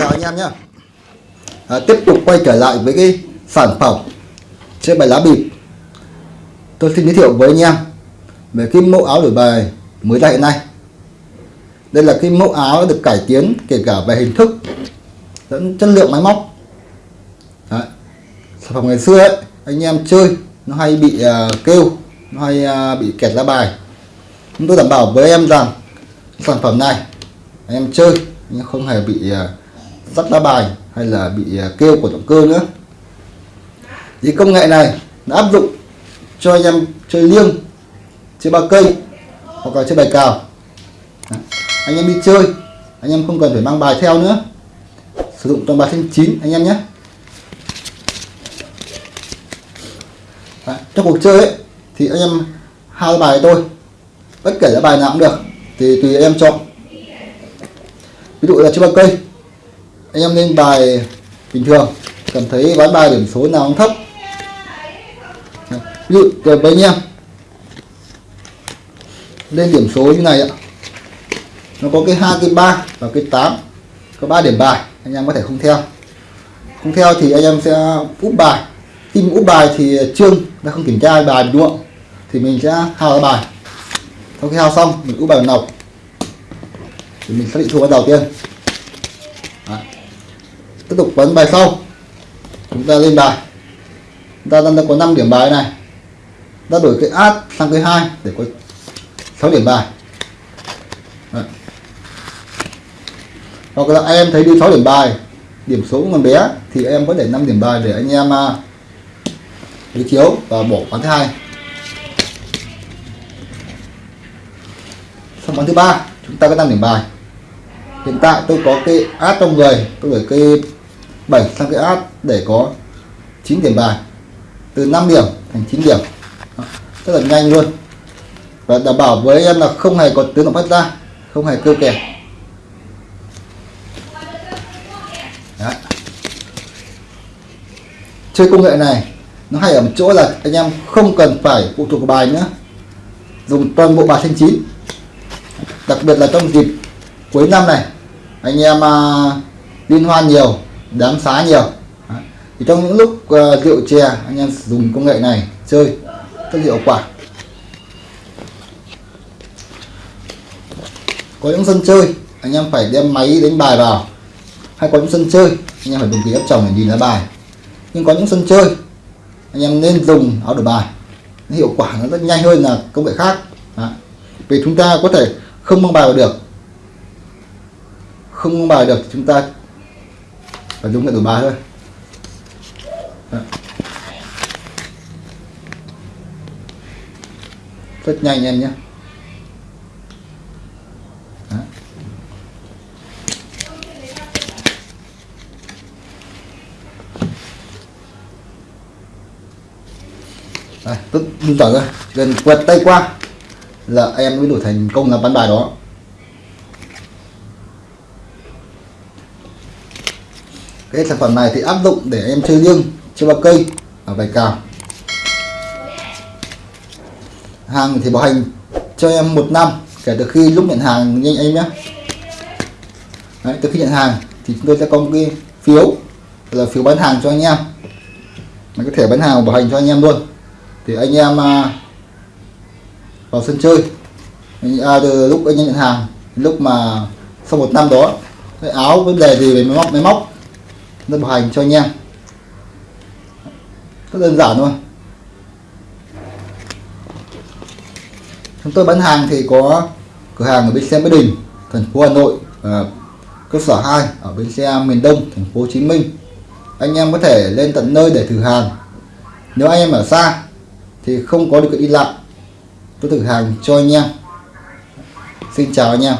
chào anh em nhé. À, tiếp tục quay trở lại với cái sản phẩm chơi bài lá bịp. Tôi xin giới thiệu với anh em về cái mẫu áo đổi bài mới ra hiện nay. Đây là cái mẫu áo được cải tiến kể cả về hình thức lẫn chất lượng máy móc. Đấy. sản phẩm ngày xưa ấy anh em chơi nó hay bị uh, kêu nó hay uh, bị kẹt lá bài. Chúng tôi đảm bảo với em rằng sản phẩm này anh em chơi nhưng không hề bị uh, dắt lá bài hay là bị à, kêu của động cơ nữa. Thì công nghệ này đã áp dụng cho anh em chơi liêng chơi ba cây hoặc là chơi bài cào. Anh em đi chơi anh em không cần phải mang bài theo nữa. Sử dụng toàn bài thanh chín anh em nhé. Đấy. trong cuộc chơi ấy, thì anh em hai bài tôi bất kể là bài nào cũng được thì tùy em chọn. Ví dụ là chơi ba cây anh em lên bài bình thường, cảm thấy ván bài điểm số nào cũng thấp. Ví dụ với anh em, lên điểm số như này ạ. Nó có cái hai, cái ba và cái 8 có 3 điểm bài, anh em có thể không theo. Không theo thì anh em sẽ úp bài. Khi mình úp bài thì trương đã không kiểm tra bài đúng không? Thì mình sẽ hao bài. Sau khi hao xong, mình úp bài nọc. Thì mình xác định thua đầu tiên tiếp tục bấm bài sau. Chúng ta lên bài. Chúng ta đang có 5 điểm bài này. Ta đổi cái át sang cái hai để có 6 điểm bài. Đấy. hoặc là anh em thấy đi 6 điểm bài điểm số còn bé thì em có để 5 điểm bài để anh em à, uh, đối chiếu và bỏ quán thứ hai. Xong quán thứ ba chúng ta có 5 điểm bài. Hiện tại tôi có cái át trong người tôi gửi cái 7 sang cái át để có 9 điểm bài. Từ 5 điểm thành 9 điểm. Rất là nhanh luôn. Và đảm bảo với em là không hề có tiếng động phát ra không hề kêu kè Đấy. chơi công nghệ này nó hay ở một chỗ là anh em không cần phải phụ thuộc vào bài nữa. Dùng toàn bộ bài thanh chín. Đặc biệt là trong dịp cuối năm này anh em uh, liên hoan nhiều đám xá nhiều. Thì trong những lúc uh, rượu chè anh em dùng công nghệ này chơi rất hiệu quả. Có những sân chơi anh em phải đem máy đánh bài vào. Hay có những sân chơi anh em phải dùng kính áp tròng để nhìn lá bài. Nhưng có những sân chơi anh em nên dùng áo đổi bài. Nó hiệu quả nó rất nhanh hơn là công nghệ khác. Đó. vì chúng ta có thể không mang bài vào được. Không mang bài được chúng ta và dùng cái đổi ba thôi. Đó. rất nhanh anh em nhé. Đây, tức đơn giản gần quẹt tay qua là em mới đổi thành công là bán bài đó. Cái sản phẩm này thì áp dụng để em chơi liêng chơi ba cây ở bài cào. Hàng thì bảo hành cho em một năm kể từ khi lúc nhận hàng nhanh em nhé. Đấy, từ khi nhận hàng thì chúng tôi sẽ có một cái phiếu là phiếu bán hàng cho anh em. Mình có thể bán hàng bảo hành cho anh em luôn. Thì anh em à, vào sân chơi à, từ lúc anh em nhận hàng lúc mà sau một năm đó cái áo vấn đề gì về máy móc máy móc nó bảo hành cho anh em. Rất đơn giản thôi. Chúng tôi bán hàng thì có cửa hàng ở bên xe Mỹ Đình thành phố Hà Nội à, cơ sở 2 ở bên xe miền Đông thành phố Hồ Chí Minh. Anh em có thể lên tận nơi để thử hàng. Nếu anh em ở xa thì không có được đi lại tôi thử hàng cho anh em. Xin chào anh em.